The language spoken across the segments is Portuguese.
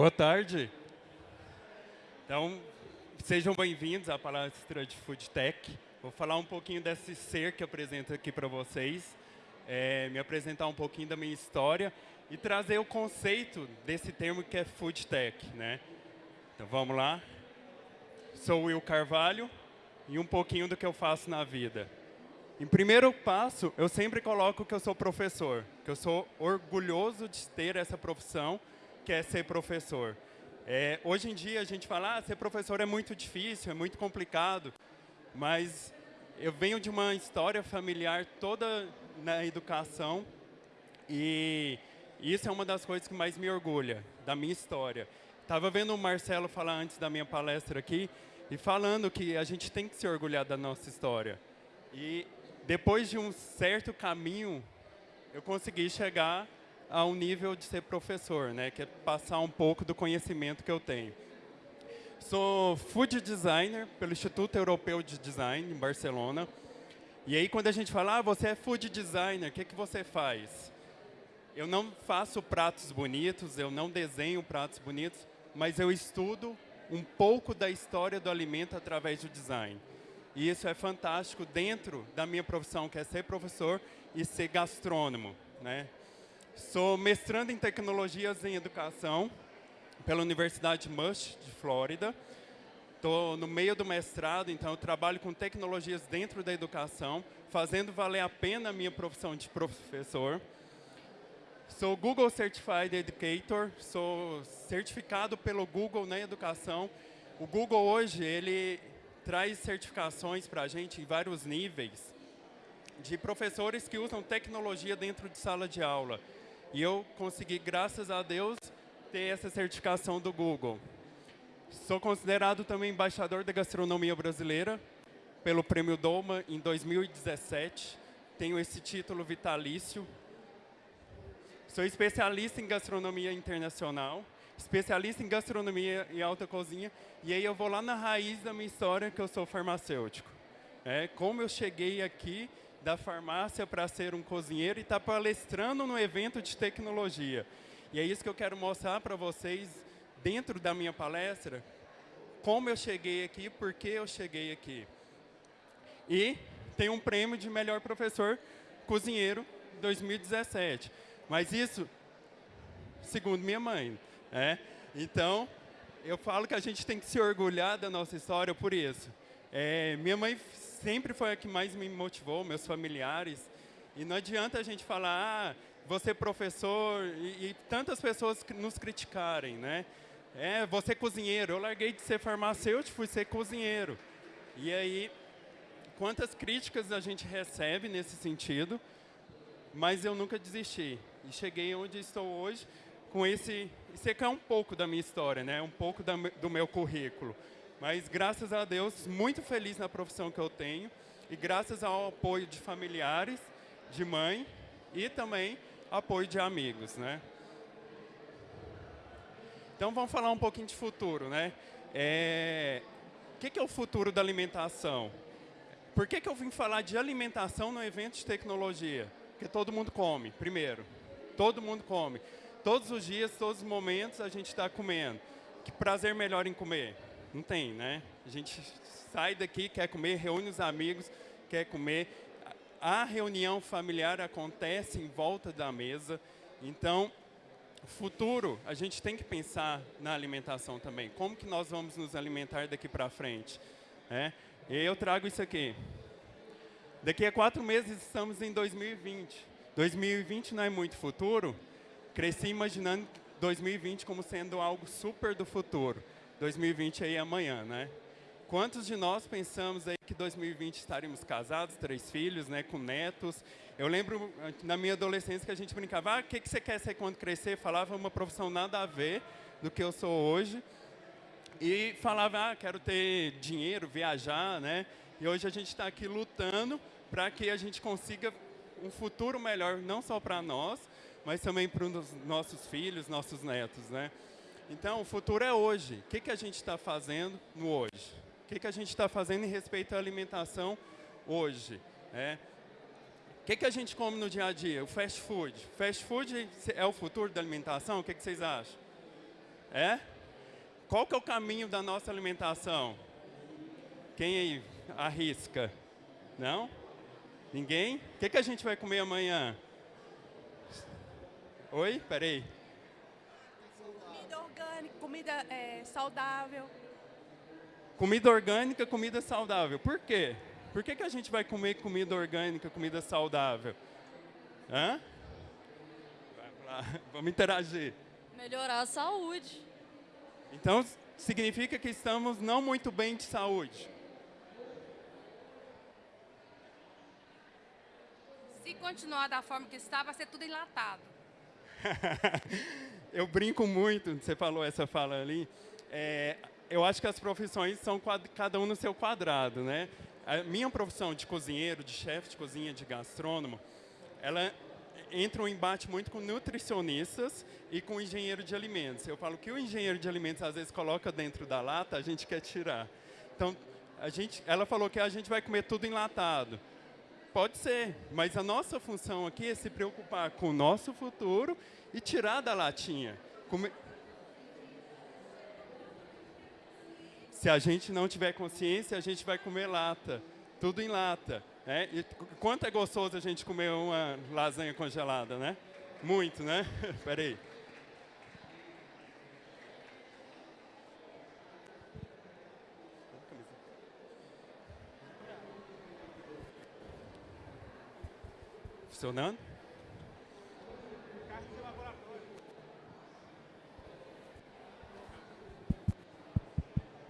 Boa tarde. Então, sejam bem-vindos à palestra de Food Tech. Vou falar um pouquinho desse ser que apresento aqui para vocês, é, me apresentar um pouquinho da minha história e trazer o conceito desse termo que é Food Tech. Né? Então, vamos lá. Sou Will Carvalho e um pouquinho do que eu faço na vida. Em primeiro passo, eu sempre coloco que eu sou professor, que eu sou orgulhoso de ter essa profissão, que é ser professor. É, hoje em dia a gente fala, ah, ser professor é muito difícil, é muito complicado, mas eu venho de uma história familiar toda na educação e isso é uma das coisas que mais me orgulha da minha história. Estava vendo o Marcelo falar antes da minha palestra aqui e falando que a gente tem que se orgulhar da nossa história. E depois de um certo caminho, eu consegui chegar ao nível de ser professor, né, que é passar um pouco do conhecimento que eu tenho. Sou food designer pelo Instituto Europeu de Design, em Barcelona. E aí, quando a gente fala, ah, você é food designer, o que, que você faz? Eu não faço pratos bonitos, eu não desenho pratos bonitos, mas eu estudo um pouco da história do alimento através do design. E isso é fantástico dentro da minha profissão, que é ser professor e ser gastrônomo. Né? Sou mestrando em tecnologias em educação pela Universidade Mush, de Flórida. Estou no meio do mestrado, então trabalho com tecnologias dentro da educação, fazendo valer a pena a minha profissão de professor. Sou Google Certified Educator, sou certificado pelo Google na educação. O Google hoje, ele traz certificações para a gente em vários níveis de professores que usam tecnologia dentro de sala de aula. E eu consegui, graças a Deus, ter essa certificação do Google. Sou considerado também embaixador da gastronomia brasileira pelo Prêmio Doma em 2017. Tenho esse título vitalício. Sou especialista em gastronomia internacional especialista em gastronomia e alta cozinha, e aí eu vou lá na raiz da minha história, que eu sou farmacêutico. É, como eu cheguei aqui da farmácia para ser um cozinheiro e estar tá palestrando no evento de tecnologia. E é isso que eu quero mostrar para vocês, dentro da minha palestra, como eu cheguei aqui, por que eu cheguei aqui. E tem um prêmio de melhor professor cozinheiro 2017. Mas isso, segundo minha mãe, é? Então, eu falo que a gente tem que se orgulhar da nossa história por isso. É, minha mãe sempre foi a que mais me motivou, meus familiares. E não adianta a gente falar, ah, você é professor, e, e tantas pessoas nos criticarem, né? É, você é cozinheiro. Eu larguei de ser farmacêutico, fui ser cozinheiro. E aí, quantas críticas a gente recebe nesse sentido, mas eu nunca desisti. E cheguei onde estou hoje, com esse... Isso aqui é um pouco da minha história, né? um pouco da, do meu currículo. Mas, graças a Deus, muito feliz na profissão que eu tenho e graças ao apoio de familiares, de mãe e também apoio de amigos. Né? Então, vamos falar um pouquinho de futuro. Né? É... O que é o futuro da alimentação? Por que, que eu vim falar de alimentação no evento de tecnologia? Porque todo mundo come, primeiro. Todo mundo come. Todos os dias, todos os momentos, a gente está comendo. Que prazer melhor em comer? Não tem, né? A gente sai daqui, quer comer, reúne os amigos, quer comer. A reunião familiar acontece em volta da mesa. Então, futuro, a gente tem que pensar na alimentação também. Como que nós vamos nos alimentar daqui para frente? É? E eu trago isso aqui. Daqui a quatro meses estamos em 2020. 2020 não é muito futuro, cresci imaginando 2020 como sendo algo super do futuro. 2020 aí amanhã, né? Quantos de nós pensamos aí que 2020 estaríamos casados, três filhos, né, com netos? Eu lembro na minha adolescência que a gente brincava, ah, o que, que você quer ser quando crescer? Falava uma profissão nada a ver do que eu sou hoje. E falava, ah, quero ter dinheiro, viajar, né? E hoje a gente está aqui lutando para que a gente consiga um futuro melhor, não só para nós, mas também para os nossos filhos, nossos netos. Né? Então, o futuro é hoje. O que, que a gente está fazendo no hoje? O que, que a gente está fazendo em respeito à alimentação hoje? É. O que, que a gente come no dia a dia? O fast food. Fast food é o futuro da alimentação? O que, que vocês acham? É? Qual que é o caminho da nossa alimentação? Quem aí arrisca? Não? Ninguém? O que, que a gente vai comer amanhã? Oi? Peraí. Comida orgânica, comida é, saudável. Comida orgânica, comida saudável. Por quê? Por que, que a gente vai comer comida orgânica, comida saudável? Hã? Vamos interagir. Melhorar a saúde. Então, significa que estamos não muito bem de saúde. Se continuar da forma que está, vai ser tudo enlatado. eu brinco muito, você falou essa fala ali. É, eu acho que as profissões são cada um no seu quadrado, né? A minha profissão de cozinheiro, de chefe de cozinha, de gastrônomo, ela entra um embate muito com nutricionistas e com engenheiro de alimentos. Eu falo que o engenheiro de alimentos às vezes coloca dentro da lata, a gente quer tirar. Então, a gente, ela falou que a gente vai comer tudo enlatado. Pode ser, mas a nossa função aqui é se preocupar com o nosso futuro e tirar da latinha. Se a gente não tiver consciência, a gente vai comer lata, tudo em lata. Né? E quanto é gostoso a gente comer uma lasanha congelada, né? Muito, né? Espera Funcionando?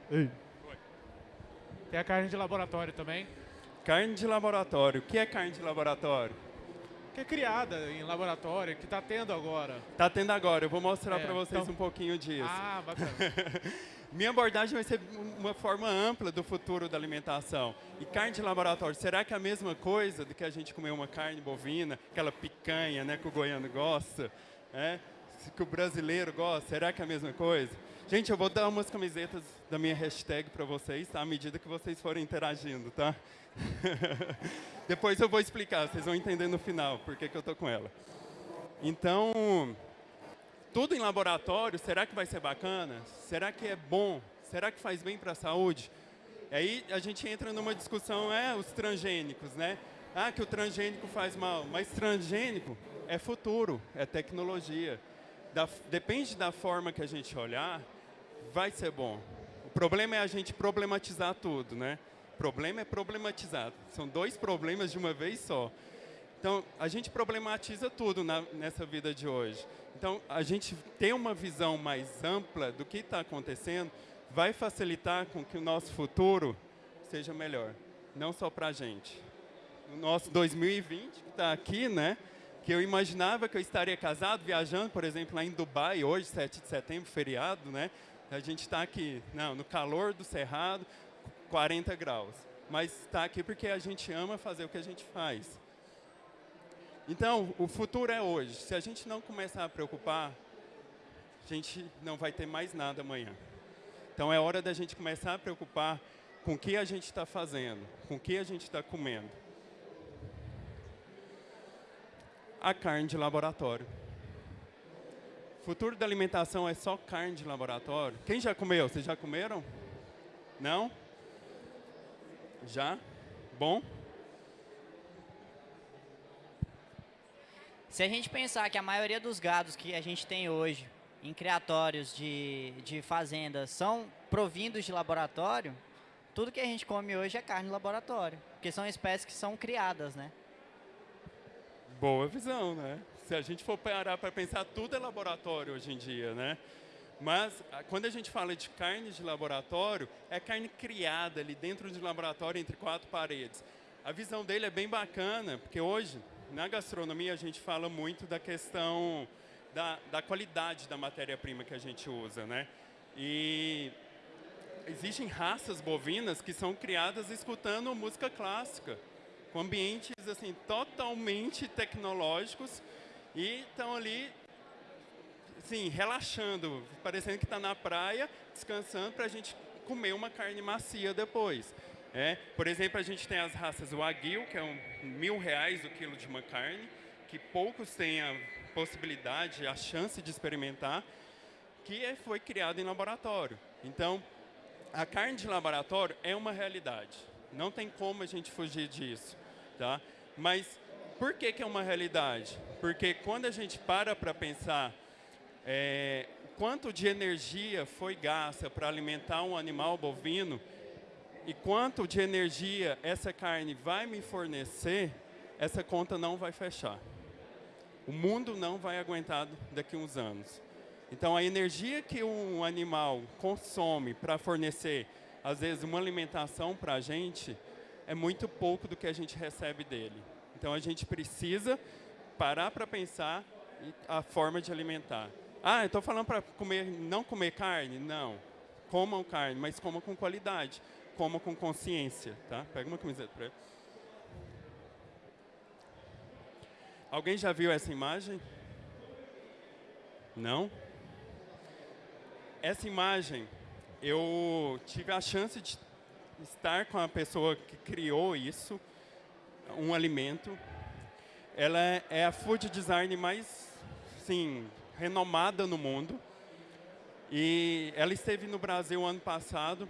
Ei. Tem a carne de laboratório também. Carne de laboratório. O que é carne de laboratório? Que é criada em laboratório, que está tendo agora. Está tendo agora. Eu vou mostrar é, para vocês então... um pouquinho disso. Ah, bacana. Minha abordagem vai ser uma forma ampla do futuro da alimentação. E carne de laboratório, será que é a mesma coisa do que a gente comer uma carne bovina, aquela picanha né, que o goiano gosta, é? que o brasileiro gosta? Será que é a mesma coisa? Gente, eu vou dar umas camisetas da minha hashtag para vocês, tá? à medida que vocês forem interagindo, tá? Depois eu vou explicar, vocês vão entender no final por que, eu estou com ela. Então, tudo em laboratório, será que vai ser bacana? Será que é bom? Será que faz bem para a saúde? Aí a gente entra numa discussão, é, os transgênicos, né? Ah, que o transgênico faz mal. Mas transgênico é futuro, é tecnologia. Da, depende da forma que a gente olhar, vai ser bom. O problema é a gente problematizar tudo, né? O problema é problematizar. São dois problemas de uma vez só. Então, a gente problematiza tudo na, nessa vida de hoje. Então, a gente ter uma visão mais ampla do que está acontecendo vai facilitar com que o nosso futuro seja melhor. Não só para a gente. O nosso 2020, que está aqui, né? Que eu imaginava que eu estaria casado, viajando, por exemplo, lá em Dubai, hoje, 7 de setembro, feriado, né? A gente está aqui, não, no calor do cerrado, 40 graus. Mas está aqui porque a gente ama fazer o que a gente faz. Então, o futuro é hoje. Se a gente não começar a preocupar, a gente não vai ter mais nada amanhã. Então, é hora da gente começar a preocupar com o que a gente está fazendo, com o que a gente está comendo. A carne de laboratório. O futuro da alimentação é só carne de laboratório? Quem já comeu? Vocês já comeram? Não? Já? Bom? Se a gente pensar que a maioria dos gados que a gente tem hoje em criatórios de, de fazendas são provindos de laboratório, tudo que a gente come hoje é carne de laboratório, porque são espécies que são criadas, né? Boa visão, né? Se a gente for parar para pensar, tudo é laboratório hoje em dia, né? Mas quando a gente fala de carne de laboratório, é carne criada ali dentro de laboratório entre quatro paredes. A visão dele é bem bacana, porque hoje na gastronomia a gente fala muito da questão da, da qualidade da matéria-prima que a gente usa, né? E existem raças bovinas que são criadas escutando música clássica, com ambientes assim totalmente tecnológicos e estão ali, assim, relaxando, parecendo que está na praia, descansando para a gente comer uma carne macia depois. É, por exemplo, a gente tem as raças Wagyu, que é um mil reais o quilo de uma carne, que poucos têm a possibilidade, a chance de experimentar, que é, foi criado em laboratório. Então, a carne de laboratório é uma realidade. Não tem como a gente fugir disso, tá? Mas por que, que é uma realidade? Porque quando a gente para para pensar é, quanto de energia foi gasta para alimentar um animal bovino e quanto de energia essa carne vai me fornecer, essa conta não vai fechar. O mundo não vai aguentar daqui a uns anos. Então, a energia que um animal consome para fornecer, às vezes, uma alimentação para a gente, é muito pouco do que a gente recebe dele. Então, a gente precisa parar para pensar a forma de alimentar. Ah, estou falando para comer, não comer carne? Não. Comam carne, mas comam com qualidade. Comam com consciência, tá? Pega uma camiseta para. Alguém já viu essa imagem? Não? essa imagem, eu tive a chance de estar com a pessoa que criou isso, um alimento. Ela é a food design mais, sim, renomada no mundo. E ela esteve no Brasil ano passado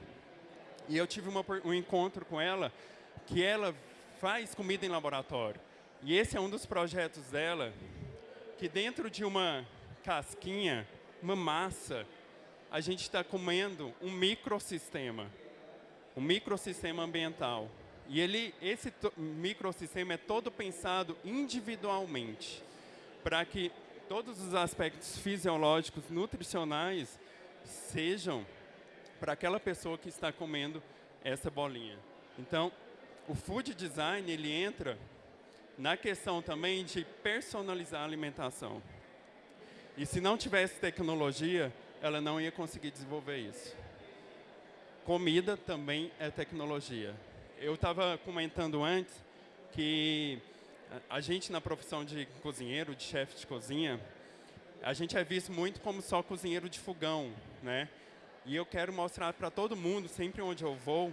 e eu tive uma, um encontro com ela que ela faz comida em laboratório. E esse é um dos projetos dela, que dentro de uma casquinha, uma massa, a gente está comendo um microsistema, um microsistema ambiental. E ele, esse microsistema é todo pensado individualmente, para que todos os aspectos fisiológicos, nutricionais, sejam para aquela pessoa que está comendo essa bolinha. Então, o food design, ele entra na questão também de personalizar a alimentação. E se não tivesse tecnologia, ela não ia conseguir desenvolver isso. Comida também é tecnologia. Eu estava comentando antes que a gente na profissão de cozinheiro, de chefe de cozinha, a gente é visto muito como só cozinheiro de fogão, né? E eu quero mostrar para todo mundo, sempre onde eu vou,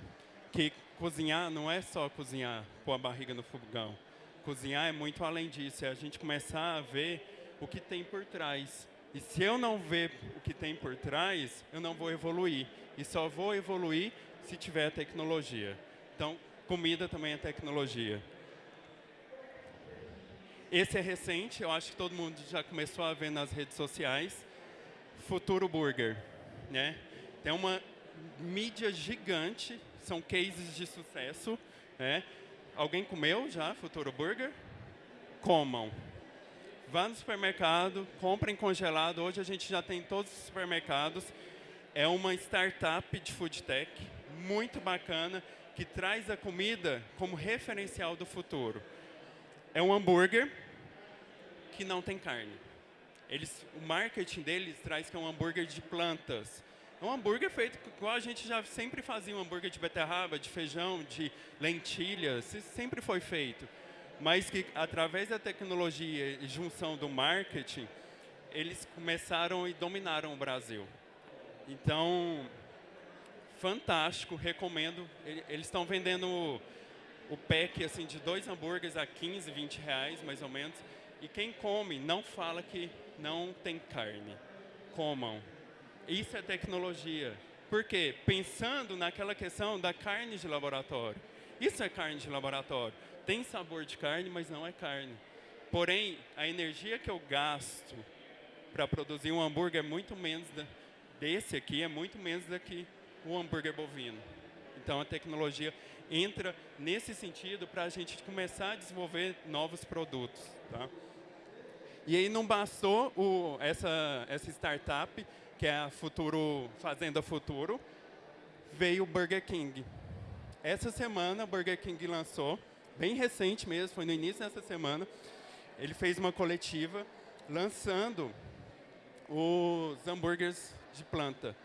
que cozinhar não é só cozinhar, pôr a barriga no fogão. Cozinhar é muito além disso, é a gente começar a ver o que tem por trás. E se eu não ver o que tem por trás, eu não vou evoluir. E só vou evoluir se tiver tecnologia. Então, comida também é tecnologia. Esse é recente, eu acho que todo mundo já começou a ver nas redes sociais. Futuro Burger, né? Tem uma mídia gigante, são cases de sucesso, né? Alguém comeu já Futuro Burger? Comam. Vá no supermercado, comprem congelado. Hoje a gente já tem todos os supermercados. É uma startup de food tech muito bacana que traz a comida como referencial do futuro. É um hambúrguer que não tem carne. Eles, o marketing deles traz que é um hambúrguer de plantas. É um hambúrguer feito igual a gente já sempre fazia, um hambúrguer de beterraba, de feijão, de lentilhas, sempre foi feito mas que através da tecnologia e junção do marketing, eles começaram e dominaram o Brasil. Então, fantástico, recomendo. Eles estão vendendo o, pack assim, de dois hambúrgueres a 15, 20 reais, mais ou menos. E quem come não fala que não tem carne. Comam. Isso é tecnologia. Por quê? Pensando naquela questão da carne de laboratório. Isso é carne de laboratório tem sabor de carne, mas não é carne. Porém, a energia que eu gasto para produzir um hambúrguer é muito menos da, desse aqui, é muito menos do que o hambúrguer bovino. Então, a tecnologia entra nesse sentido para a gente começar a desenvolver novos produtos. Tá? E aí não bastou o, essa, essa startup, que é a Futuro, Fazenda Futuro, veio o Burger King. Essa semana, o Burger King lançou bem recente mesmo, foi no início dessa semana, ele fez uma coletiva lançando os hambúrgueres de planta,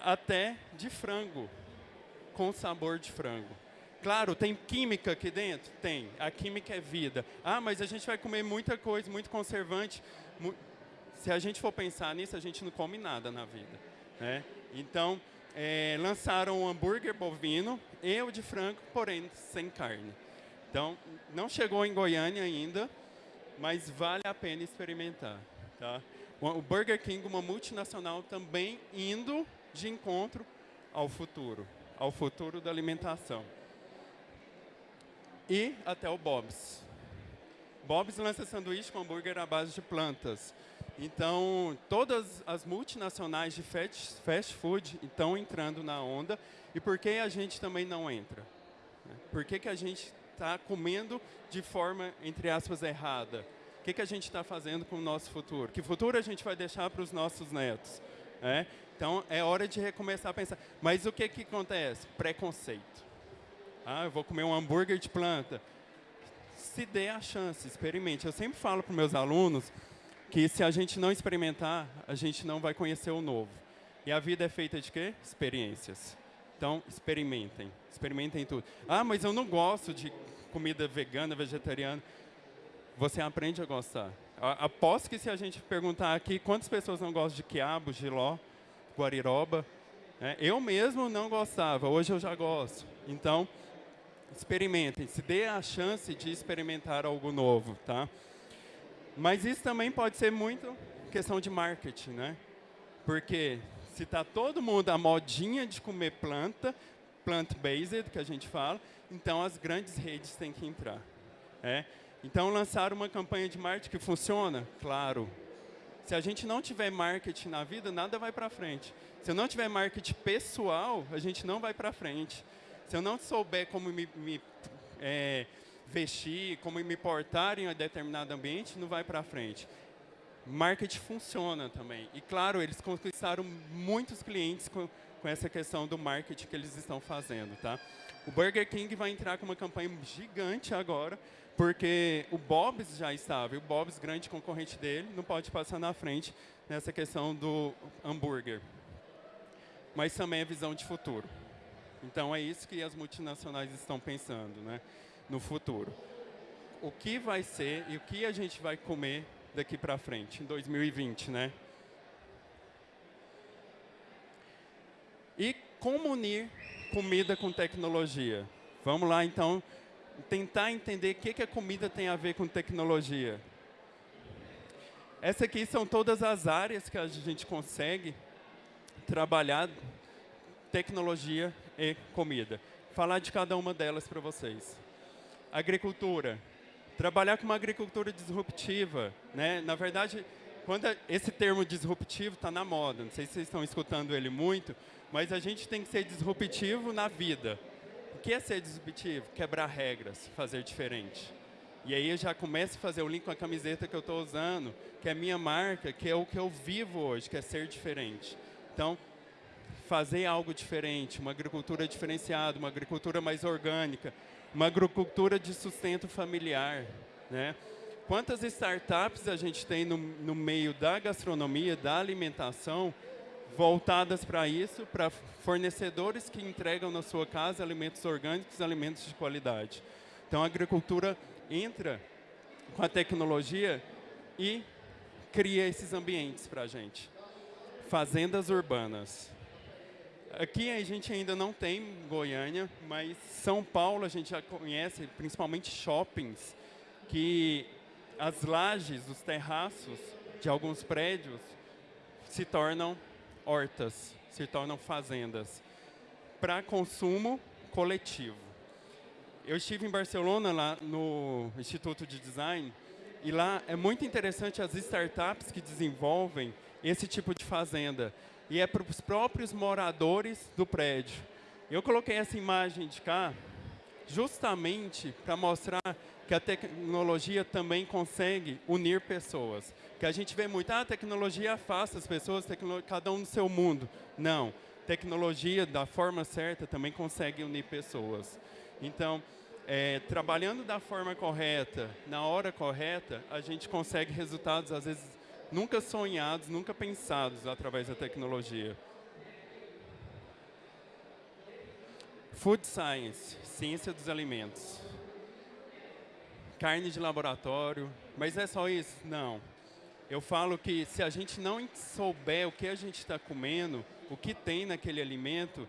até de frango, com sabor de frango. Claro, tem química aqui dentro? Tem. A química é vida. Ah, mas a gente vai comer muita coisa, muito conservante. Se a gente for pensar nisso, a gente não come nada na vida. Né? Então, é, lançaram um hambúrguer bovino e o de frango, porém sem carne. Então, não chegou em Goiânia ainda, mas vale a pena experimentar. Tá? O Burger King, uma multinacional, também indo de encontro ao futuro, ao futuro da alimentação. E até o Bob's. Bob's lança sanduíche com hambúrguer à base de plantas. Então, todas as multinacionais de fast, food estão entrando na onda. E por que a gente também não entra? Por que, que a gente está comendo de forma, entre aspas, errada? O que, que a gente está fazendo com o nosso futuro? Que futuro a gente vai deixar para os nossos netos? É? Então, é hora de recomeçar a pensar. Mas o que, que acontece? Preconceito. Ah, eu vou comer um hambúrguer de planta. Se dê a chance, experimente. Eu sempre falo para meus alunos que se a gente não experimentar, a gente não vai conhecer o novo. E a vida é feita de quê? Experiências. Então, experimentem. Experimentem tudo. Ah, mas eu não gosto de comida vegana, vegetariana. Você aprende a gostar. Aposto que se a gente perguntar aqui quantas pessoas não gostam de quiabo, giló, guariroba, né? eu mesmo não gostava, hoje eu já gosto. Então, experimentem, se dê a chance de experimentar algo novo, tá? Mas isso também pode ser muito questão de marketing, né? Porque se está todo mundo a modinha de comer planta, plant-based, que a gente fala, então as grandes redes têm que entrar. É? Então, lançar uma campanha de marketing que funciona? Claro. Se a gente não tiver marketing na vida, nada vai para frente. Se eu não tiver marketing pessoal, a gente não vai para frente. Se eu não souber como me, me é, vestir, como me portar em um determinado ambiente, não vai para frente. Marketing funciona também. E, claro, eles conquistaram muitos clientes com, com essa questão do marketing que eles estão fazendo. Tá? O Burger King vai entrar com uma campanha gigante agora, porque o Bob's já estava, e o Bob's, grande concorrente dele, não pode passar na frente nessa questão do hambúrguer. Mas também é visão de futuro. Então é isso que as multinacionais estão pensando, né, no futuro. O que vai ser e o que a gente vai comer daqui para frente, em 2020, né? E como unir comida com tecnologia? Vamos lá, então, tentar entender o que, que a comida tem a ver com tecnologia. Essas aqui são todas as áreas que a gente consegue trabalhar tecnologia e comida. Falar de cada uma delas para vocês. Agricultura. Trabalhar com uma agricultura disruptiva. Né? Na verdade, quando esse termo disruptivo está na moda, não sei se vocês estão escutando ele muito, mas a gente tem que ser disruptivo na vida. O que é ser disruptivo? Quebrar regras, fazer diferente. E aí eu já começo a fazer o link com a camiseta que eu estou usando, que é minha marca, que é o que eu vivo hoje, que é ser diferente. Então, fazer algo diferente, uma agricultura diferenciada, uma agricultura mais orgânica, uma agricultura de sustento familiar. Né? Quantas startups a gente tem no, no meio da gastronomia, da alimentação, voltadas para isso, para fornecedores que entregam na sua casa alimentos orgânicos, alimentos de qualidade. Então a agricultura entra com a tecnologia e cria esses ambientes para a gente. Fazendas urbanas. Aqui a gente ainda não tem Goiânia, mas São Paulo a gente já conhece, principalmente shoppings, que as lajes, os terraços de alguns prédios se tornam hortas, se tornam fazendas para consumo coletivo. Eu estive em Barcelona, lá no Instituto de Design, e lá é muito interessante as startups que desenvolvem esse tipo de fazenda e é para os próprios moradores do prédio. Eu coloquei essa imagem de cá justamente para mostrar que a tecnologia também consegue unir pessoas. Que a gente vê muito, ah, a tecnologia afasta as pessoas, cada um no seu mundo. Não, tecnologia da forma certa também consegue unir pessoas. Então, é, trabalhando da forma correta, na hora correta, a gente consegue resultados, às vezes, nunca sonhados, nunca pensados através da tecnologia. Food Science, ciência dos alimentos. Carne de laboratório, mas é só isso? Não. Eu falo que se a gente não souber o que a gente está comendo, o que tem naquele alimento,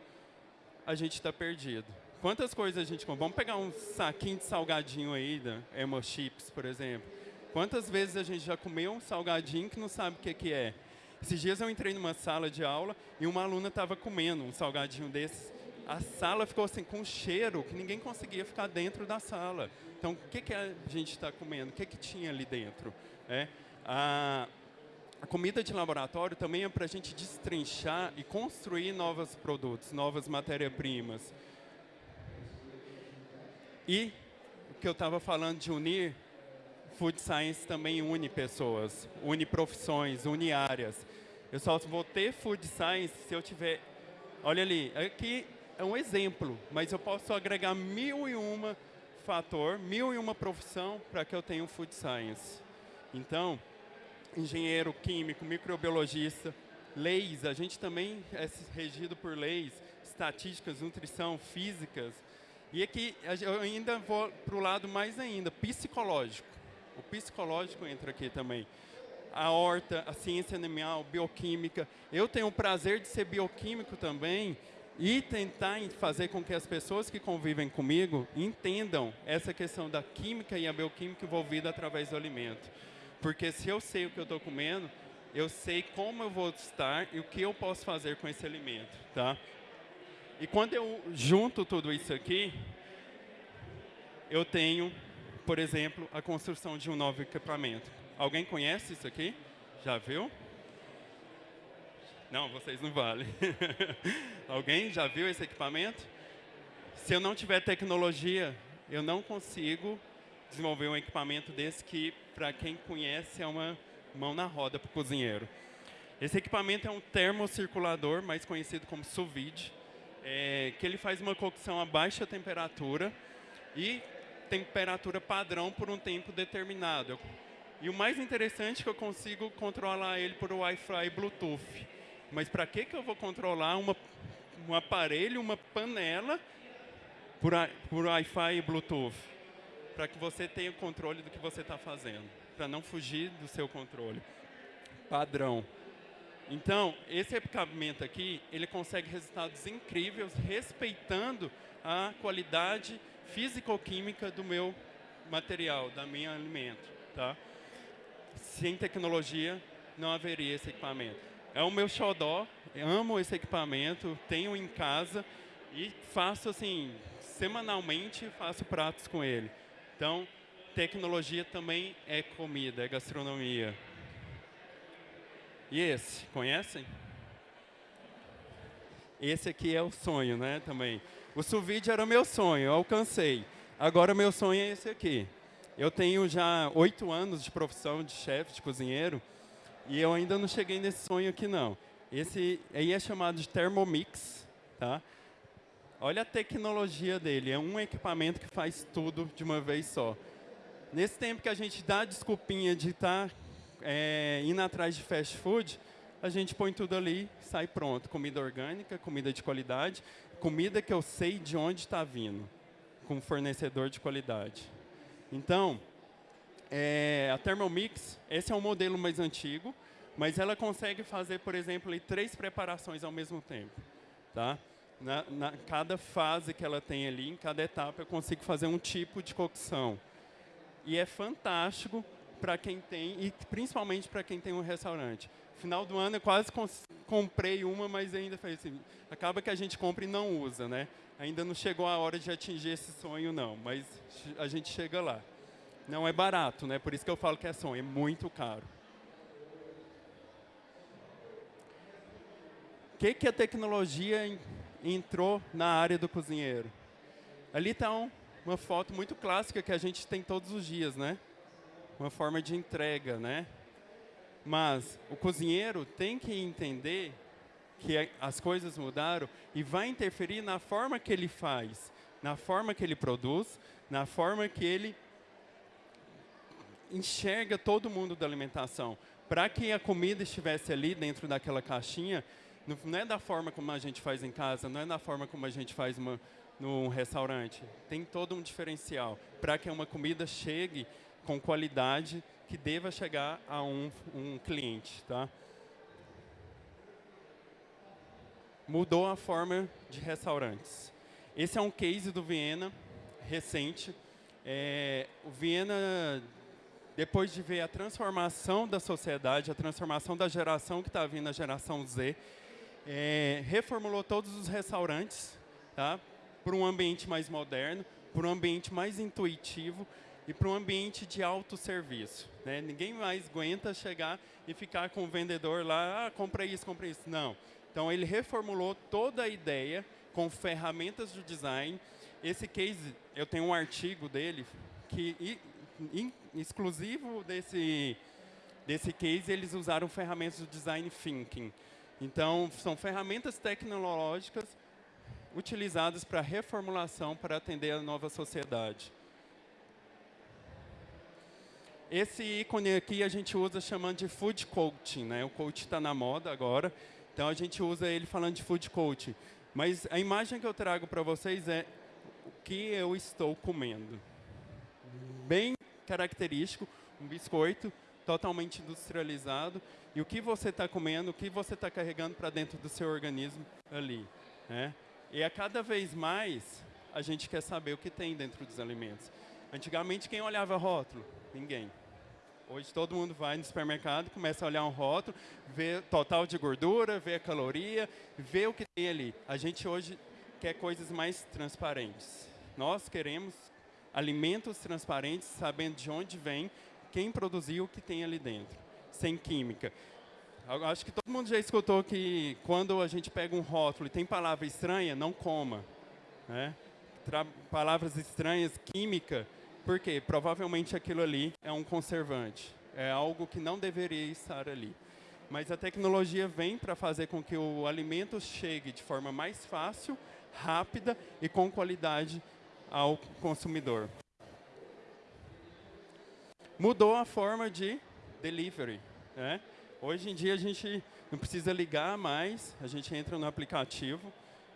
a gente está perdido. Quantas coisas a gente come? Vamos pegar um saquinho de salgadinho aí, da Emo Chips, por exemplo Quantas vezes a gente já comeu um salgadinho que não sabe o que, que é? Esses dias eu entrei numa sala de aula e uma aluna estava comendo um salgadinho desses. A sala ficou assim com um cheiro que ninguém conseguia ficar dentro da sala. Então, o que, que a gente está comendo? O que, que tinha ali dentro? É, a, a comida de laboratório também é para a gente destrinchar e construir novos produtos, novas matérias-primas. E o que eu estava falando de unir, Food Science também une pessoas, une profissões, une áreas. Eu só vou ter Food Science se eu tiver... Olha ali, aqui é um exemplo, mas eu posso agregar mil e uma fator, mil e uma profissão para que eu tenha um Food Science. Então, engenheiro químico, microbiologista, leis, a gente também é regido por leis, estatísticas, nutrição, físicas, e aqui eu ainda vou para o lado mais ainda, psicológico. O psicológico entra aqui também. A horta, a ciência animal, bioquímica. Eu tenho o prazer de ser bioquímico também e tentar fazer com que as pessoas que convivem comigo entendam essa questão da química e a bioquímica envolvida através do alimento. Porque se eu sei o que eu estou comendo, eu sei como eu vou estar e o que eu posso fazer com esse alimento, tá? E quando eu junto tudo isso aqui, eu tenho, por exemplo, a construção de um novo equipamento. Alguém conhece isso aqui? Já viu? Não, vocês não valem. Alguém já viu esse equipamento? Se eu não tiver tecnologia, eu não consigo desenvolver um equipamento desse que, para quem conhece, é uma mão na roda para o cozinheiro. Esse equipamento é um termocirculador, mais conhecido como sous vide é, que ele faz uma cocção a baixa temperatura e temperatura padrão por um tempo determinado. E o mais interessante é que eu consigo controlar ele por Wi-Fi e Bluetooth. Mas para que, que eu vou controlar uma, um aparelho, uma panela, por, por Wi-Fi e Bluetooth? Para que você tenha controle do que você está fazendo, para não fugir do seu controle. Padrão. Então, esse equipamento aqui, ele consegue resultados incríveis, respeitando a qualidade físico-química do meu material, da minha alimento. Tá? Sem tecnologia, não haveria esse equipamento. É o meu xodó, amo esse equipamento, tenho em casa e faço assim, semanalmente faço pratos com ele. Então, tecnologia também é comida, é gastronomia. E esse, conhecem? Esse aqui é o sonho, né, também. O sous era meu sonho, eu alcancei. Agora meu sonho é esse aqui. Eu tenho já oito anos de profissão de chefe, de cozinheiro, e eu ainda não cheguei nesse sonho aqui, não. Esse aí é chamado de Thermomix, tá? Olha a tecnologia dele, é um equipamento que faz tudo de uma vez só. Nesse tempo que a gente dá a desculpinha de estar tá é, indo atrás de fast food, a gente põe tudo ali, sai pronto. Comida orgânica, comida de qualidade, comida que eu sei de onde está vindo, com fornecedor de qualidade. Então, é, a Thermomix, esse é um modelo mais antigo, mas ela consegue fazer, por exemplo, três preparações ao mesmo tempo. Tá? Na, na, cada fase que ela tem ali, em cada etapa, eu consigo fazer um tipo de cocção. E é fantástico para quem tem, e principalmente para quem tem um restaurante. Final do ano eu quase comprei uma, mas ainda foi assim, acaba que a gente compra e não usa, né? Ainda não chegou a hora de atingir esse sonho, não, mas a gente chega lá. Não é barato, né? Por isso que eu falo que é sonho, é muito caro. O que, que a tecnologia entrou na área do cozinheiro? Ali está um, uma foto muito clássica que a gente tem todos os dias, né? uma forma de entrega, né? Mas o cozinheiro tem que entender que as coisas mudaram e vai interferir na forma que ele faz, na forma que ele produz, na forma que ele enxerga todo mundo da alimentação. Para que a comida estivesse ali dentro daquela caixinha, não é da forma como a gente faz em casa, não é da forma como a gente faz uma, num restaurante. Tem todo um diferencial para que uma comida chegue com qualidade que deva chegar a um, um cliente. Tá? Mudou a forma de restaurantes. Esse é um case do Viena, recente. É, o Viena depois de ver a transformação da sociedade, a transformação da geração que está vindo, a geração Z, é, reformulou todos os restaurantes tá, para um ambiente mais moderno, para um ambiente mais intuitivo e para um ambiente de autosserviço. Né? Ninguém mais aguenta chegar e ficar com o vendedor lá, ah, comprei isso, comprei isso. Não. Então, ele reformulou toda a ideia com ferramentas de design. Esse case, eu tenho um artigo dele que, in, exclusivo desse, desse case, eles usaram ferramentas de design thinking. Então, são ferramentas tecnológicas utilizadas para reformulação para atender a nova sociedade. Esse ícone aqui a gente usa chamando de food coaching, né? O coach está na moda agora, então a gente usa ele falando de food coaching. Mas a imagem que eu trago para vocês é o que eu estou comendo. Bem característico, um biscoito totalmente industrializado. E o que você está comendo, o que você está carregando para dentro do seu organismo ali. Né? E a cada vez mais, a gente quer saber o que tem dentro dos alimentos. Antigamente, quem olhava rótulo? Ninguém. Hoje todo mundo vai no supermercado, começa a olhar um rótulo, vê total de gordura, vê a caloria, vê o que tem ali. A gente hoje quer coisas mais transparentes. Nós queremos alimentos transparentes, sabendo de onde vem, quem produziu, o que tem ali dentro, sem química. Acho que todo mundo já escutou que quando a gente pega um rótulo e tem palavra estranha, não coma. Né? palavras estranhas, química, por quê? Provavelmente aquilo ali é um conservante. É algo que não deveria estar ali. Mas a tecnologia vem para fazer com que o alimento chegue de forma mais fácil, rápida e com qualidade ao consumidor. Mudou a forma de delivery. Né? Hoje em dia a gente não precisa ligar mais, a gente entra no aplicativo,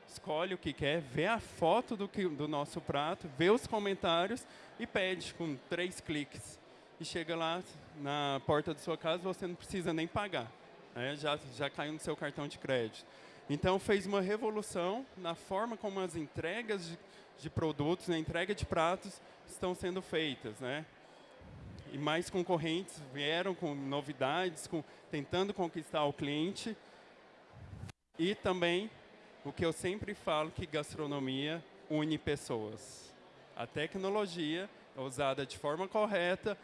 escolhe o que quer, vê a foto do, que, do nosso prato, vê os comentários e pede com três cliques. E chega lá na porta da sua casa, você não precisa nem pagar. Né? Já, já caiu no seu cartão de crédito. Então, fez uma revolução na forma como as entregas de, de produtos, a entrega de pratos estão sendo feitas. Né? E mais concorrentes vieram com novidades, com, tentando conquistar o cliente. E também o que eu sempre falo que gastronomia une pessoas. A tecnologia usada de forma correta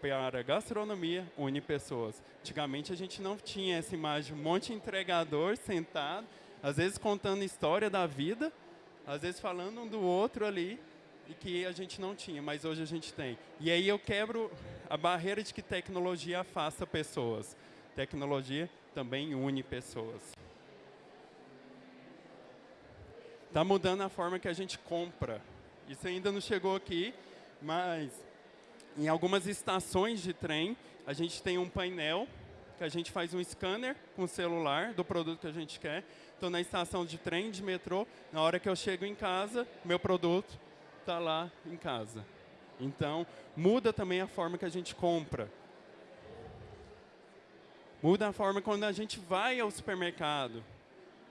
para a gastronomia une pessoas. Antigamente a gente não tinha essa imagem, um monte de entregador sentado, às vezes contando história da vida, às vezes falando um do outro ali, e que a gente não tinha, mas hoje a gente tem. E aí eu quebro a barreira de que tecnologia afasta pessoas. Tecnologia também une pessoas. Está mudando a forma que a gente compra. Isso ainda não chegou aqui, mas em algumas estações de trem, a gente tem um painel que a gente faz um scanner com o celular do produto que a gente quer. Então, na estação de trem, de metrô, na hora que eu chego em casa, meu produto está lá em casa. Então, muda também a forma que a gente compra. Muda a forma quando a gente vai ao supermercado.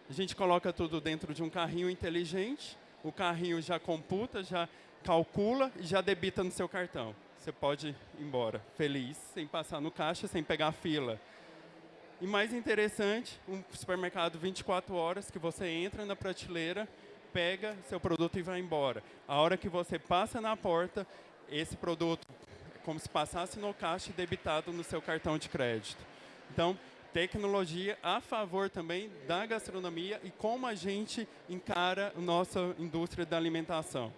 A gente coloca tudo dentro de um carrinho inteligente, o carrinho já computa, já calcula e já debita no seu cartão. Você pode ir embora feliz, sem passar no caixa, sem pegar fila. E mais interessante, um supermercado 24 horas que você entra na prateleira, pega seu produto e vai embora. A hora que você passa na porta, esse produto é como se passasse no caixa e debitado no seu cartão de crédito. Então, tecnologia a favor também da gastronomia e como a gente encara a nossa indústria da alimentação.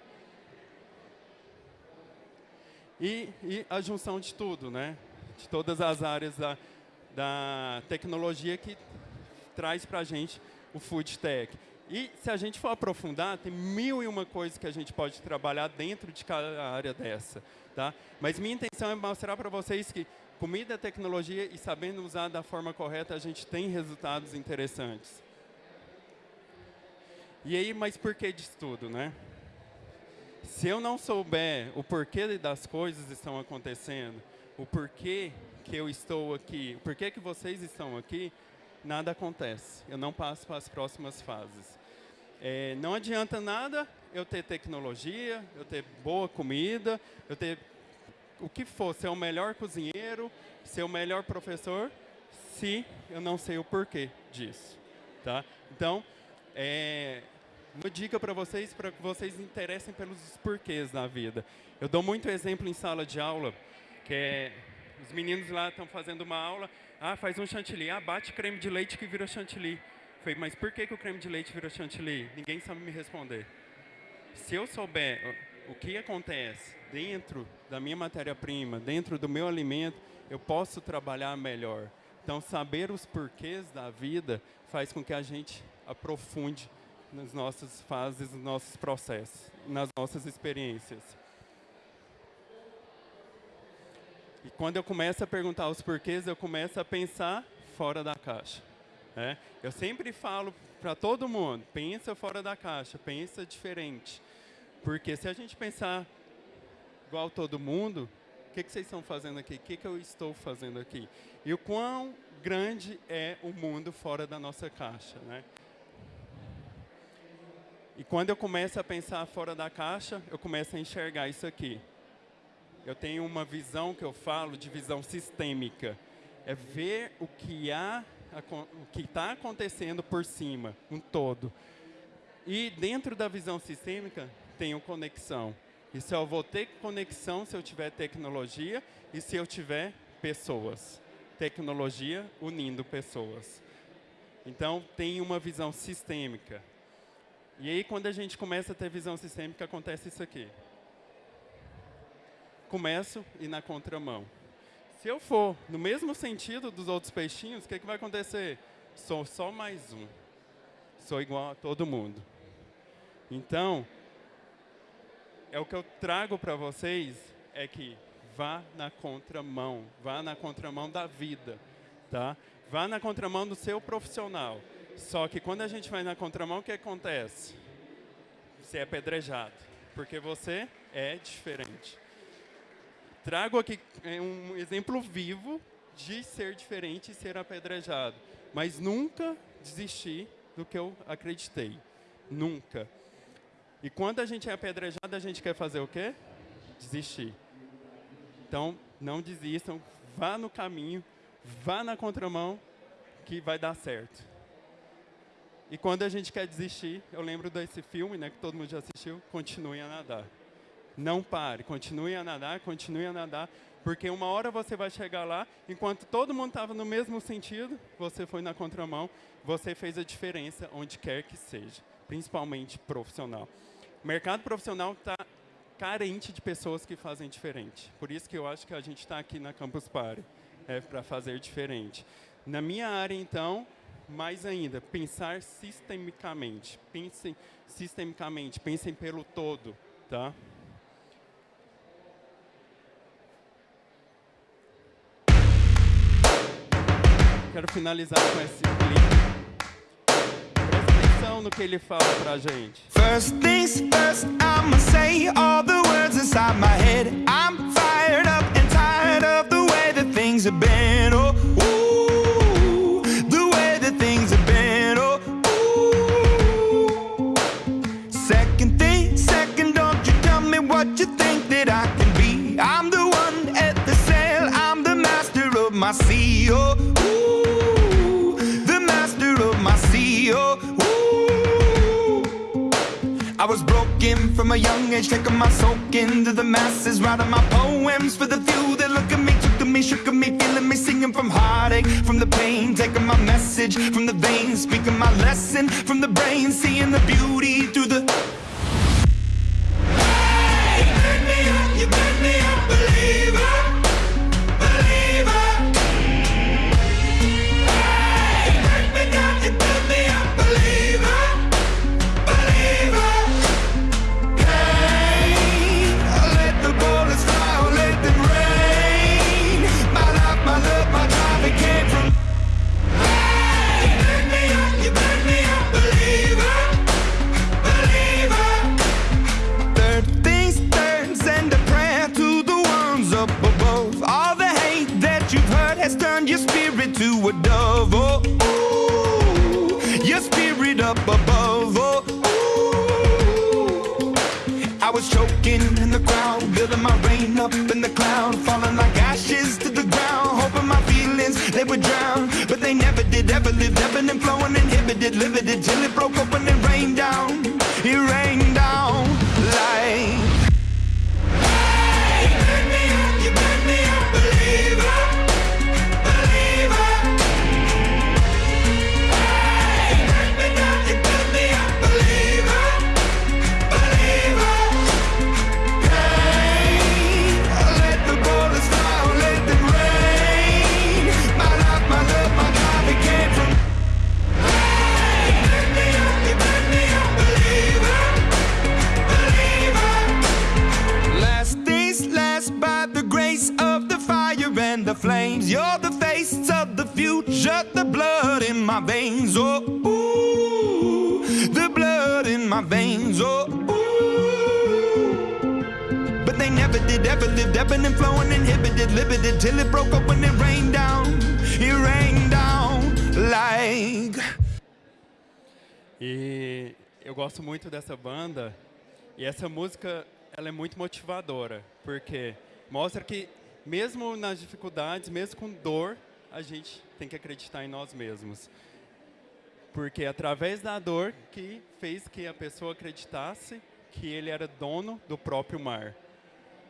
E, e a junção de tudo, né? de todas as áreas da, da tecnologia que traz para a gente o food tech. E se a gente for aprofundar, tem mil e uma coisas que a gente pode trabalhar dentro de cada área dessa. Tá? Mas minha intenção é mostrar para vocês que comida, tecnologia e sabendo usar da forma correta, a gente tem resultados interessantes. E aí, mas por que disso tudo, né? Se eu não souber o porquê das coisas estão acontecendo, o porquê que eu estou aqui, o porquê que vocês estão aqui, nada acontece. Eu não passo para as próximas fases. É, não adianta nada eu ter tecnologia, eu ter boa comida, eu ter o que for, ser o melhor cozinheiro, ser o melhor professor, se eu não sei o porquê disso, tá? Então, é, uma dica para vocês, para que vocês interessem pelos porquês da vida. Eu dou muito exemplo em sala de aula, que é, os meninos lá estão fazendo uma aula, ah, faz um chantilly, ah, bate creme de leite que vira chantilly. Falei, mas por que, que o creme de leite vira chantilly? Ninguém sabe me responder. Se eu souber o que acontece dentro da minha matéria-prima, dentro do meu alimento, eu posso trabalhar melhor. Então, saber os porquês da vida faz com que a gente aprofunde nas nossas fases, nos nossos processos, nas nossas experiências. E quando eu começo a perguntar os porquês, eu começo a pensar fora da caixa. É? Eu sempre falo para todo mundo, pensa fora da caixa, pensa diferente. Porque se a gente pensar igual todo mundo, o que, que vocês estão fazendo aqui? O que, que eu estou fazendo aqui? E o quão grande é o mundo fora da nossa caixa. Né? E quando eu começo a pensar fora da caixa, eu começo a enxergar isso aqui. Eu tenho uma visão que eu falo de visão sistêmica. É ver o que há, o que está acontecendo por cima, um todo. E dentro da visão sistêmica, tenho conexão. E se eu vou ter conexão se eu tiver tecnologia e se eu tiver pessoas. Tecnologia unindo pessoas. Então, tem uma visão sistêmica. E aí, quando a gente começa a ter visão sistêmica, acontece isso aqui. Começo e na contramão. Se eu for no mesmo sentido dos outros peixinhos, o que, que vai acontecer? Sou só mais um. Sou igual a todo mundo. Então, é o que eu trago para vocês é que vá na contramão, vá na contramão da vida, tá? Vá na contramão do seu profissional. Só que quando a gente vai na contramão, o que acontece? Você é apedrejado, porque você é diferente. Trago aqui é, um exemplo vivo de ser diferente e ser apedrejado, mas nunca desistir do que eu acreditei. Nunca. E quando a gente é apedrejado, a gente quer fazer o quê? Desistir. Então, não desistam, vá no caminho, vá na contramão, que vai dar certo. E quando a gente quer desistir, eu lembro desse filme, né, que todo mundo já assistiu, Continue a Nadar. Não pare, continue a nadar, continue a nadar, porque uma hora você vai chegar lá, enquanto todo mundo estava no mesmo sentido, você foi na contramão, você fez a diferença onde quer que seja, principalmente profissional. O mercado profissional está carente de pessoas que fazem diferente. Por isso que eu acho que a gente está aqui na Campus Party, é, para fazer diferente. Na minha área, então, mais ainda, pensar sistemicamente. Pensem sistemicamente, pensem pelo todo, tá? Quero finalizar com esse clipe. atenção no que ele fala pra gente. First things first, I'ma say all the words inside my head. I'm fired up and tired of the way that things have been. Oh, ooh, the way that things have been. Oh, ooh. Second thing, second, don't you tell me what you think that I can be. I'm the one at the sail, I'm the master of my sea. Oh, from a young age, taking my soak into the masses, writing my poems for the few that look at me, took to me, shook at me, feeling me, singing from heartache, from the pain, taking my message from the veins, speaking my lesson from the brain, seeing the beauty through the. They never did, ever lived, ebbing and flowing, inhibited, limited, till it broke open and rained down. It rained down like. E eu gosto muito dessa banda. E essa música, ela é muito motivadora, porque mostra que mesmo nas dificuldades, mesmo com dor, a gente tem que acreditar em nós mesmos. Porque é através da dor que fez que a pessoa acreditasse que ele era dono do próprio mar.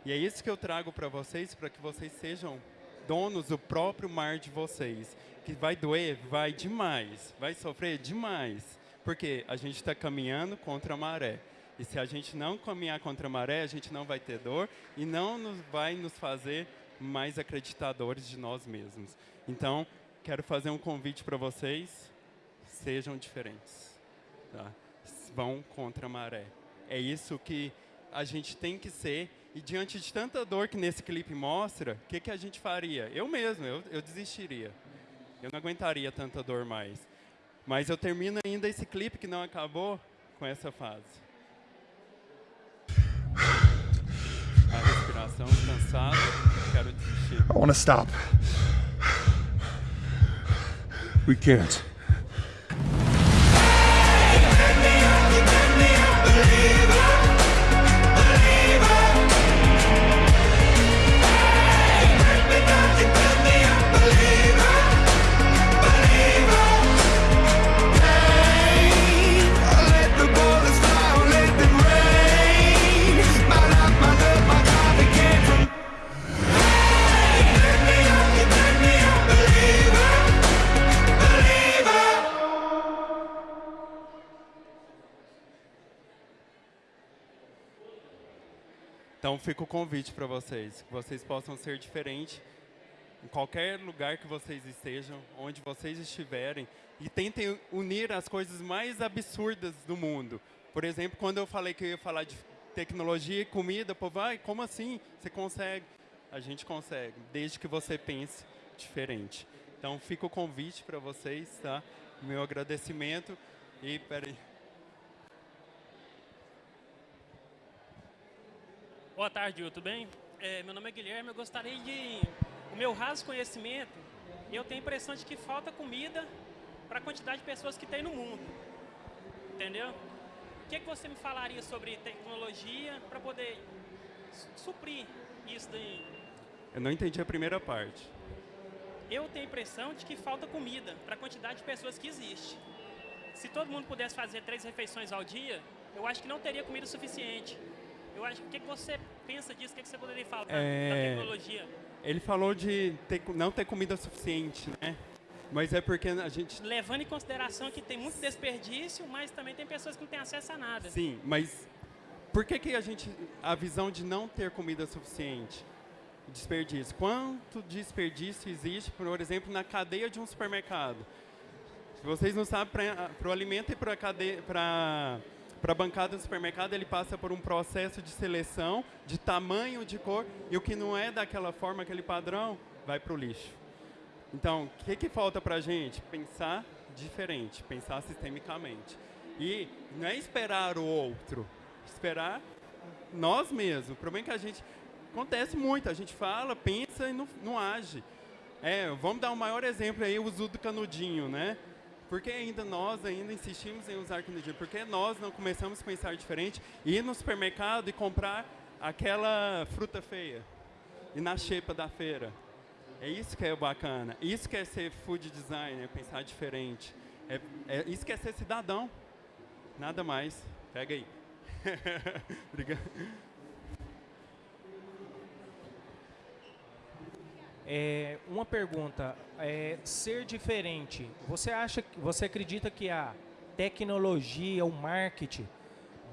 E é isso que eu trago para vocês, para que vocês sejam donos do próprio mar de vocês. Que vai doer, vai demais, vai sofrer demais, porque a gente está caminhando contra a maré. E se a gente não caminhar contra a maré, a gente não vai ter dor e não nos, vai nos fazer mais acreditadores de nós mesmos. Então, quero fazer um convite para vocês: sejam diferentes. Tá? Vão contra a maré. É isso que a gente tem que ser. E diante de tanta dor que nesse clipe mostra, o que, que a gente faria? Eu mesmo, eu, eu desistiria. Eu não aguentaria tanta dor mais. Mas eu termino ainda esse clipe que não acabou com essa fase. A respiração, cansado, quero desistir. I want to stop. We can't. Fica o convite para vocês, que vocês possam ser diferentes em qualquer lugar que vocês estejam, onde vocês estiverem, e tentem unir as coisas mais absurdas do mundo. Por exemplo, quando eu falei que eu ia falar de tecnologia e comida, pô, vai, como assim? Você consegue? A gente consegue, desde que você pense diferente. Então fica o convite para vocês, tá? Meu agradecimento e peraí. Boa tarde, tudo bem? É, meu nome é Guilherme, eu gostaria de... O meu raso conhecimento, eu tenho a impressão de que falta comida para a quantidade de pessoas que tem no mundo. Entendeu? O que, que você me falaria sobre tecnologia para poder su- suprir isso daí? Eu não entendi a primeira parte. Eu tenho a impressão de que falta comida para a quantidade de pessoas que existe. Se todo mundo pudesse fazer três refeições ao dia, eu acho que não teria comida suficiente. Eu acho, o que, que você pensa disso? O que, que você poderia falar da- da É, tecnologia? Ele falou de ter não ter comida suficiente, né? Mas é porque a gente. Levando em consideração que tem muito desperdício, mas também tem pessoas que não têm acesso a nada. Sim, mas por que, que a gente. A visão de não ter comida suficiente? Desperdício. Quanto desperdício existe, por exemplo, na cadeia de um supermercado? Se vocês não sabem, para o alimento e para a cadeia. Para para a bancada do supermercado, ele passa por um processo de seleção, de tamanho, de cor, e o que não é daquela forma, aquele padrão, vai para o lixo. Então, o que, que falta para a gente? Pensar diferente, pensar sistemicamente. E não é esperar o outro, esperar nós mesmos. O problema é que a gente. Acontece muito, a gente fala, pensa e não, não age. É, vamos dar um maior exemplo aí, o uso do canudinho, né? Por que ainda nós ainda insistimos em usar canudinho? Por que nós não começamos a pensar diferente e ir no supermercado e comprar aquela fruta feia? e na xepa da feira. É isso que é bacana. Isso que é ser food designer, pensar diferente. É, é isso que é ser cidadão. Nada mais. Pega aí. Obrigado. É, uma pergunta, é, ser diferente, você acha, você acredita que a tecnologia, o marketing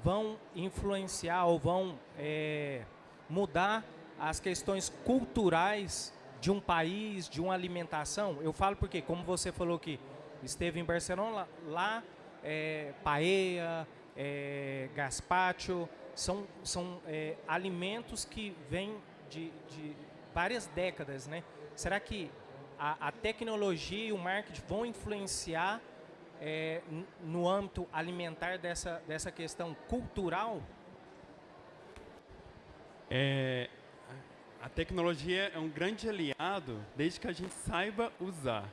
vão influenciar ou vão é, mudar as questões culturais de um país, de uma alimentação? Eu falo porque, como você falou que esteve em Barcelona, lá, é, paella, é, são, são é, alimentos que vêm de, de várias décadas, né? Será que a, a tecnologia e o marketing vão influenciar é, no âmbito alimentar dessa, dessa questão cultural? É, a tecnologia é um grande aliado desde que a gente saiba usar.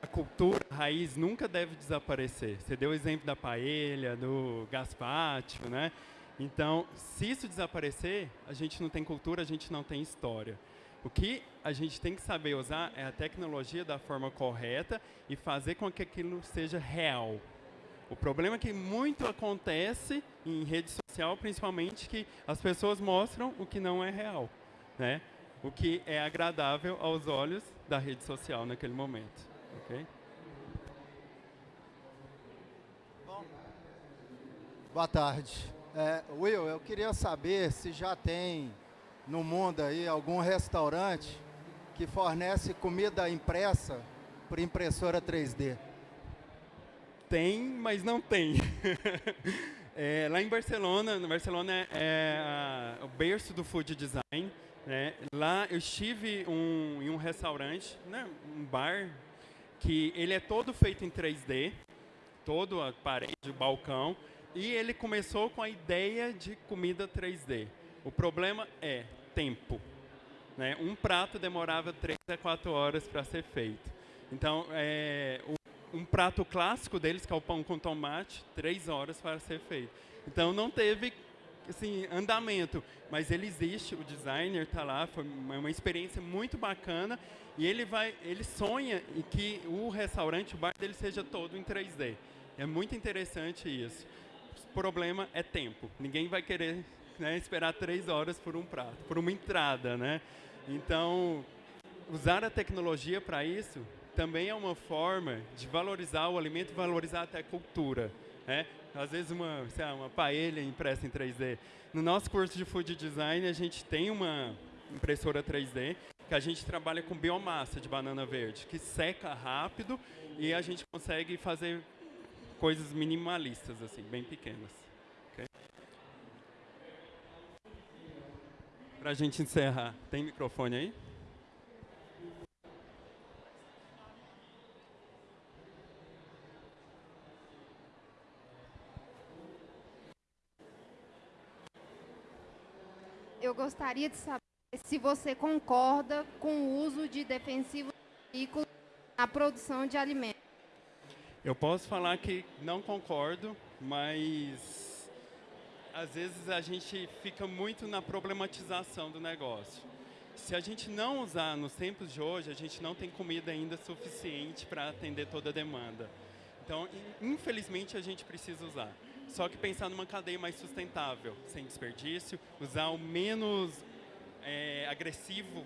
A cultura a raiz nunca deve desaparecer. Você deu o exemplo da paella, do gazpacho, né? Então, se isso desaparecer, a gente não tem cultura, a gente não tem história. O que a gente tem que saber usar é a tecnologia da forma correta e fazer com que aquilo seja real. O problema é que muito acontece em rede social, principalmente, que as pessoas mostram o que não é real, né? O que é agradável aos olhos da rede social naquele momento, ok? Boa tarde. É, Will, eu queria saber se já tem no mundo aí algum restaurante que fornece comida impressa por impressora 3D. Tem, mas não tem. É, lá em Barcelona, no Barcelona é, é, a- o berço do food design. Né? Lá eu estive um- em um restaurante, né? um bar, que ele é todo feito em 3D, todo a parede, o balcão, e ele começou com a ideia de comida 3D. O problema é tempo. Né? Um prato demorava 3 a 4 horas para ser feito. Então, é, um prato clássico deles, que é o pão com tomate, 3 horas para ser feito. Então, não teve assim, andamento, mas ele existe, o designer está lá, foi uma experiência muito bacana e ele vai, ele sonha em que o restaurante, o bar dele seja todo em 3D. É muito interessante isso. O problema é tempo. Ninguém vai querer né, esperar três horas por um prato, por uma entrada, né? Então, usar a tecnologia para isso também é uma forma de valorizar o alimento, valorizar até a cultura, né? Às vezes uma, sei lá, uma paella impressa em 3D. No nosso curso de Food Design, a gente tem uma impressora 3D que a gente trabalha com biomassa de banana verde, que seca rápido e a gente consegue fazer coisas minimalistas, assim, bem pequenas. Para a gente encerrar, tem microfone aí? Eu gostaria de saber se você concorda com o uso de defensivos agrícolas na produção de alimentos. Eu posso falar que não concordo, mas às vezes a gente fica muito na problematização do negócio. Se a gente não usar nos tempos de hoje, a gente não tem comida ainda suficiente para atender toda a demanda. Então, in- infelizmente, a gente precisa usar. Só que pensar numa cadeia mais sustentável, sem desperdício, usar o menos é, agressivo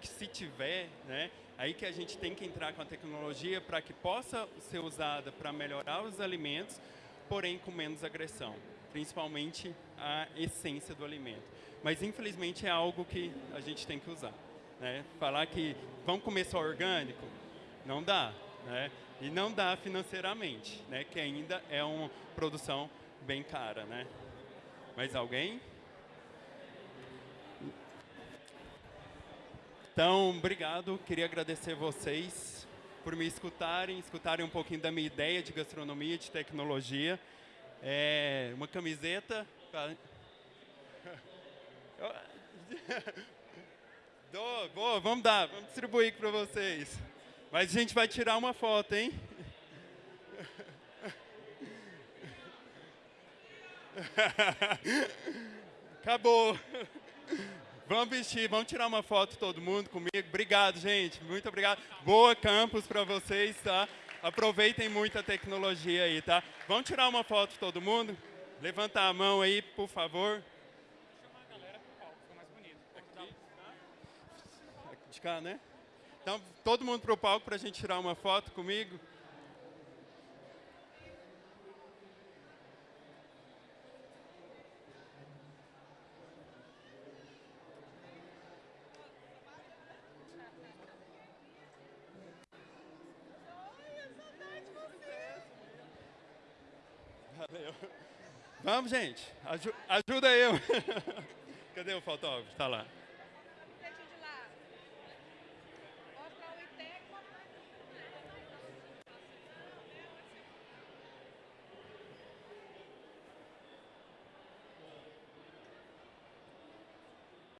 que se tiver, né? Aí que a gente tem que entrar com a tecnologia para que possa ser usada para melhorar os alimentos, porém com menos agressão, principalmente a essência do alimento. Mas infelizmente é algo que a gente tem que usar, né? Falar que vamos comer só orgânico, não dá, né? E não dá financeiramente, né? Que ainda é uma produção bem cara, né? Mais alguém? Então, obrigado. Queria agradecer vocês por me escutarem, escutarem um pouquinho da minha ideia de gastronomia, de tecnologia. É, uma camiseta. Dou, boa, vamos dar, vamos distribuir para vocês. Mas a gente vai tirar uma foto, hein? Acabou. Vamos vestir, vamos tirar uma foto todo mundo comigo. Obrigado, gente. Muito obrigado. Boa campus para vocês, tá? Aproveitem muito a tecnologia aí, tá? Vamos tirar uma foto todo mundo? Levanta a mão aí, por favor. De cá, né? Então, todo mundo para o palco para a gente tirar uma foto comigo. Vamos, gente. Aju- ajuda eu. Cadê o fotógrafo? Está lá.